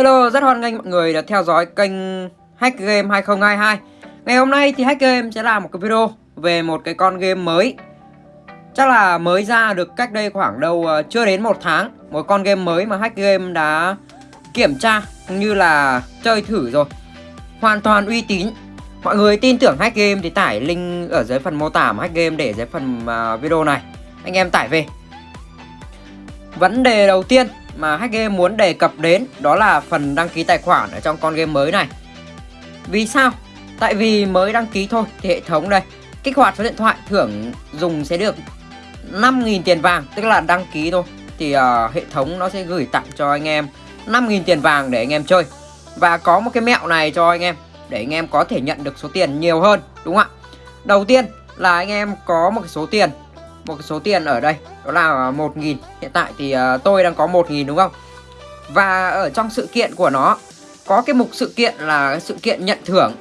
Hello, rất hoan nghênh mọi người đã theo dõi kênh Hack Game 2022 Ngày hôm nay thì Hack Game sẽ làm một cái video về một cái con game mới. Chắc là mới ra được cách đây khoảng đâu ờ, chưa đến một tháng. Một con game mới mà Hack Game đã kiểm tra cũng như là chơi thử rồi. Hoàn toàn uy tín. Mọi người tin tưởng Hack Game thì tải link ở dưới phần mô tả Hack Game để dưới phần ờ, video này. Anh em tải về. Vấn đề đầu tiên mà hack game muốn đề cập đến đó là phần đăng ký tài khoản ở trong con game mới này. Vì sao? Tại vì mới đăng ký thôi thì hệ thống đây kích hoạt số điện thoại thưởng dùng sẽ được 5.000 tiền vàng tức là đăng ký thôi thì uh, hệ thống nó sẽ gửi tặng cho anh em 5.000 tiền vàng để anh em chơi và có một cái mẹo này cho anh em để anh em có thể nhận được số tiền nhiều hơn đúng không ạ đầu tiên là anh em có một cái số tiền một cái số tiền ở đây đó là 1.000 hiện tại thì uh, tôi đang có 1.000 đúng không? Và ở trong sự kiện của nó có cái mục sự kiện là sự kiện nhận thưởng.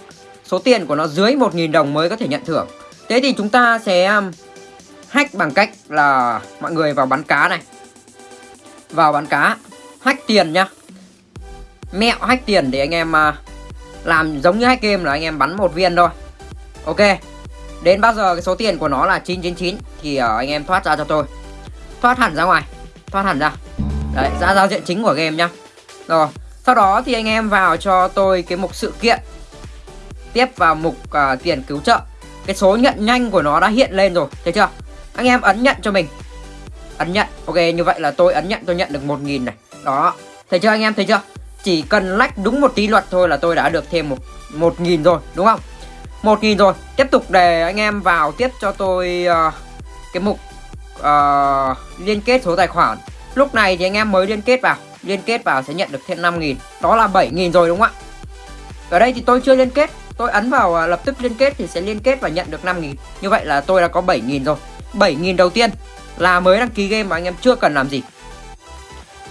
Số tiền của nó dưới 1.000 đồng mới có thể nhận thưởng. Thế thì chúng ta sẽ um, hack bằng cách là mọi người vào bán cá này. Vào bán cá hack tiền nhá. Mẹo hack tiền để anh em uh, làm giống như hack game là anh em bắn một viên thôi. Ok. Đến bao giờ cái số tiền của nó là 999 Thì uh, anh em thoát ra cho tôi. Thoát hẳn ra ngoài. Thoát hẳn ra. Đấy ra giao diện chính của game nhá. Rồi Sau đó thì anh em vào cho tôi cái mục sự kiện. Tiếp vào mục uh, tiền cứu trợ. Cái số nhận nhanh của nó đã hiện lên rồi Thấy chưa? Anh em ấn nhận cho mình. Ấn nhận. Ok như vậy là tôi ấn nhận tôi nhận được 1.000 này. Đó. Thấy chưa anh em? Thấy chưa? Chỉ cần lách đúng một tí luật thôi là tôi đã được thêm một 1.000 rồi đúng không? 1.000 rồi. Tiếp tục để anh em vào tiếp cho tôi uh, cái mục uh, liên kết số tài khoản. Lúc này thì anh em mới liên kết vào. Liên kết vào sẽ nhận được thêm 5.000 Đó là 7.000 rồi đúng không ạ? Ở đây thì tôi chưa liên kết. Tôi ấn vào uh, lập tức liên kết thì sẽ liên kết và nhận được 5.000 Như vậy là tôi đã có 7.000 rồi. 7.000 đầu tiên là mới đăng ký game mà anh em chưa cần làm gì.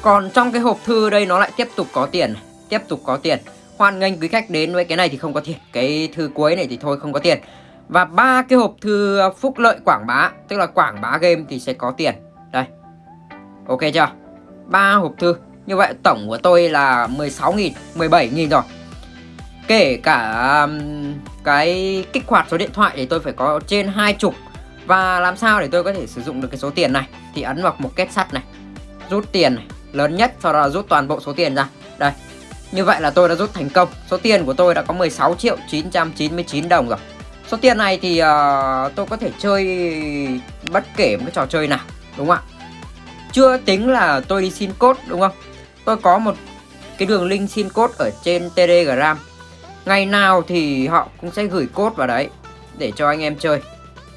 Còn trong cái hộp thư đây nó lại tiếp tục có tiền. Tiếp tục có tiền hoan nghênh quý khách đến với cái này thì không có tiền cái thư cuối này thì thôi không có tiền. Và ba cái hộp thư phúc lợi quảng bá tức là quảng bá game thì sẽ có tiền. Đây. Ok chưa? Ba hộp thư. Như vậy tổng của tôi là 16.000 17.000 rồi. Kể cả um, cái kích hoạt số điện thoại thì tôi phải có trên hai chục. Và làm sao để tôi có thể sử dụng được cái số tiền này? Thì ấn vào một kết sắt này rút tiền này lớn nhất sau đó là rút toàn bộ số tiền ra. Đây như vậy là tôi đã rút thành công. Số tiền của tôi đã có 16 triệu 999 đồng rồi. Số tiền này thì uh, tôi có thể chơi bất kể một cái trò chơi nào Đúng không ạ? Chưa tính là tôi đi xin code đúng không? Tôi có một cái đường link xin code ở trên Telegram. Ngày nào thì họ cũng sẽ gửi code vào đấy Để cho anh em chơi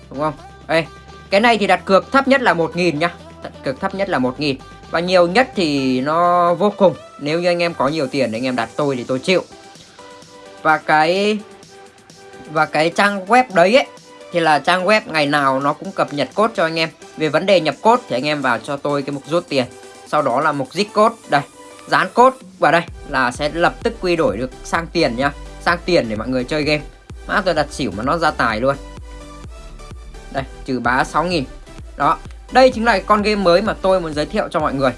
Đúng không? Ê, Cái này thì đặt cược thấp nhất là 1.000 nhá. Đặt cược thấp nhất là 1.000 và nhiều nhất thì nó vô cùng. Nếu như anh em có nhiều tiền anh em đặt tôi thì tôi chịu. Và cái và cái trang web đấy ấy, thì là trang web ngày nào nó cũng cập nhật code cho anh em. Về vấn đề nhập code thì anh em vào cho tôi cái mục rút tiền. Sau đó là mục dích code. Đây, dán code vào đây là sẽ lập tức quy đổi được sang tiền nhá. Sang tiền để mọi người chơi game. Mã tôi đặt xỉu mà nó ra tài luôn. Đây, trừ bá 6.000 đó đây chính là con game mới mà tôi muốn giới thiệu cho mọi người.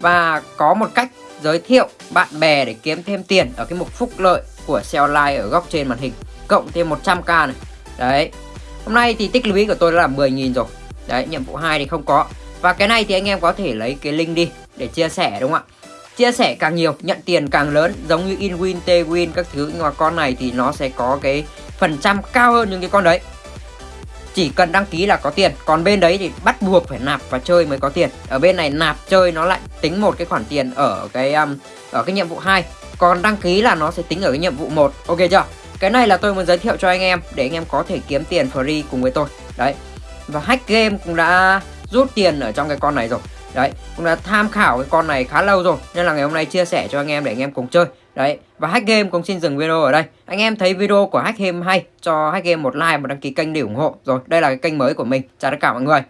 Và có một cách giới thiệu bạn bè để kiếm thêm tiền ở cái mục phúc lợi của xe online ở góc trên màn hình, cộng thêm 100k này. Đấy. Hôm nay thì tích lũy của tôi đã là 10.000 rồi. Đấy, nhiệm vụ 2 thì không có. Và cái này thì anh em có thể lấy cái link đi để chia sẻ, đúng không ạ? Chia sẻ càng nhiều, nhận tiền càng lớn, giống như inwin twin các thứ. Nhưng mà con này thì nó sẽ có cái phần trăm cao hơn những cái con đấy chỉ cần đăng ký là có tiền. Còn bên đấy thì bắt buộc phải nạp và chơi mới có tiền. Ở bên này nạp chơi nó lại tính một cái khoản tiền ở cái um, ở cái nhiệm vụ 2 còn đăng ký là nó sẽ tính ở cái nhiệm vụ 1 ok chưa? Cái này là tôi muốn giới thiệu cho anh em để anh em có thể kiếm tiền free cùng với tôi. Đấy. Và hack game cũng đã rút tiền ở trong cái con này rồi. Đấy. Cũng đã tham khảo cái con này khá lâu rồi. Nên là ngày hôm nay chia sẻ cho anh em để anh em cùng chơi đấy, và hack game cũng xin dừng video ở đây. Anh em thấy video của hack game hay, cho hack game một like một đăng ký kênh để ủng hộ. Rồi, đây là cái kênh mới của mình. Chào tất cả mọi người.